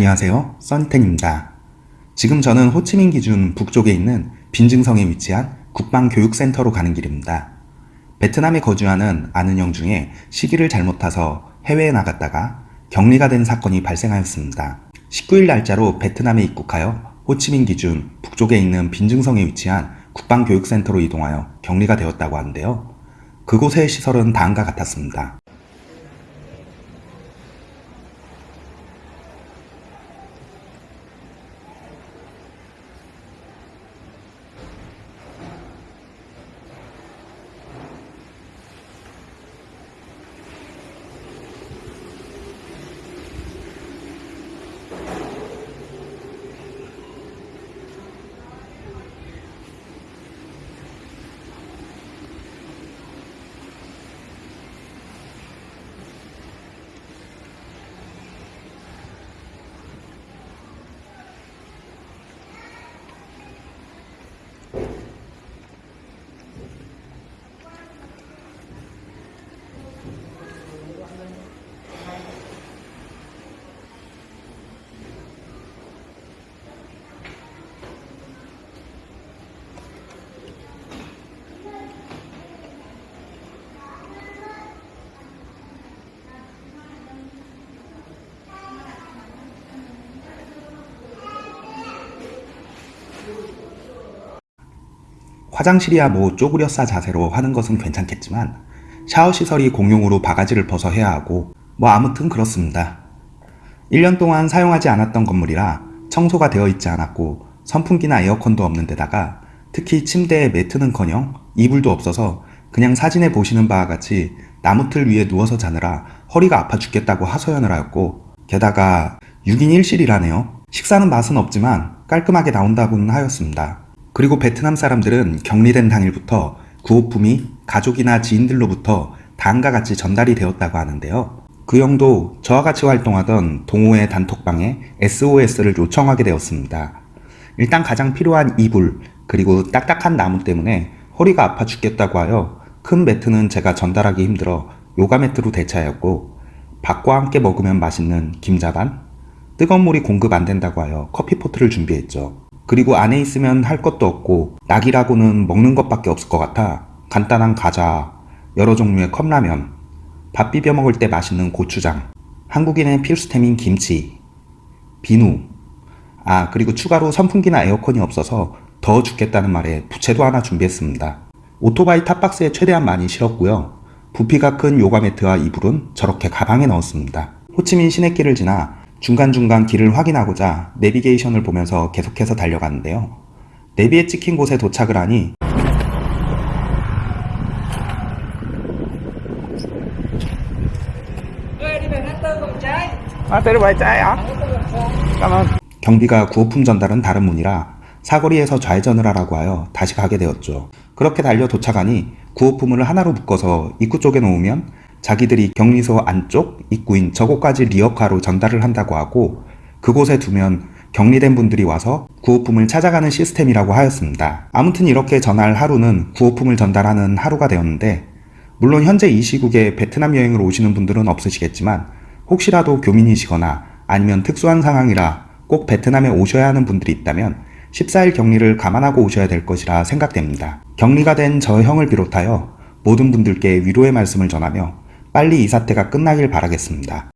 안녕하세요. 써니텐입니다. 지금 저는 호치민 기준 북쪽에 있는 빈증성에 위치한 국방교육센터로 가는 길입니다. 베트남에 거주하는 아는 형 중에 시기를 잘못 타서 해외에 나갔다가 격리가 된 사건이 발생하였습니다. 19일 날짜로 베트남에 입국하여 호치민 기준 북쪽에 있는 빈증성에 위치한 국방교육센터로 이동하여 격리가 되었다고 하는데요. 그곳의 시설은 다음과 같았습니다. 화장실이야 뭐 쪼그려 싸 자세로 하는 것은 괜찮겠지만 샤워 시설이 공용으로 바가지를 벗어 해야 하고 뭐 아무튼 그렇습니다. 1년 동안 사용하지 않았던 건물이라 청소가 되어 있지 않았고 선풍기나 에어컨도 없는 데다가 특히 침대에 매트는커녕 이불도 없어서 그냥 사진에 보시는 바와 같이 나무틀 위에 누워서 자느라 허리가 아파 죽겠다고 하소연을 하였고 게다가 6인 1실이라네요. 식사는 맛은 없지만 깔끔하게 나온다고는 하였습니다. 그리고 베트남 사람들은 격리된 당일부터 구호품이 가족이나 지인들로부터 다음과 같이 전달이 되었다고 하는데요. 그 형도 저와 같이 활동하던 동호회 단톡방에 SOS를 요청하게 되었습니다. 일단 가장 필요한 이불, 그리고 딱딱한 나무 때문에 허리가 아파 죽겠다고 하여 큰 매트는 제가 전달하기 힘들어 요가 매트로 대체하였고 밥과 함께 먹으면 맛있는 김자반, 뜨거운 물이 공급 안 된다고 하여 커피포트를 준비했죠. 그리고 안에 있으면 할 것도 없고 낙이라고는 먹는 것밖에 없을 것 같아 간단한 과자, 여러 종류의 컵라면, 밥 비벼 먹을 때 맛있는 고추장, 한국인의 필수템인 김치, 비누, 아 그리고 추가로 선풍기나 에어컨이 없어서 더워 죽겠다는 말에 부채도 하나 준비했습니다. 오토바이 탑박스에 최대한 많이 실었고요. 부피가 큰 요가 매트와 이불은 저렇게 가방에 넣었습니다. 호치민 시내길을 지나 중간중간 길을 확인하고자 내비게이션을 보면서 계속해서 달려가는데요. 내비에 찍힌 곳에 도착을 하니? Cảm ơn. 경비가 구호품 전달은 다른 문이라 사거리에서 좌회전을 하라고 하여 다시 가게 되었죠. 그렇게 달려 도착하니 구호품을 하나로 묶어서 입구 쪽에 놓으면 자기들이 격리소 안쪽 입구인 저곳까지 리어카로 전달을 한다고 하고 그곳에 두면 격리된 분들이 와서 구호품을 찾아가는 시스템이라고 하였습니다. 아무튼 이렇게 전날 하루는 구호품을 전달하는 하루가 되었는데 물론 현재 이 시국에 베트남 여행을 오시는 분들은 없으시겠지만 혹시라도 교민이시거나 아니면 특수한 상황이라 꼭 베트남에 오셔야 하는 분들이 있다면 14일 격리를 감안하고 오셔야 될 것이라 생각됩니다. 격리가 된 저 형을 비롯하여 모든 분들께 위로의 말씀을 전하며 빨리 이 사태가 끝나길 바라겠습니다.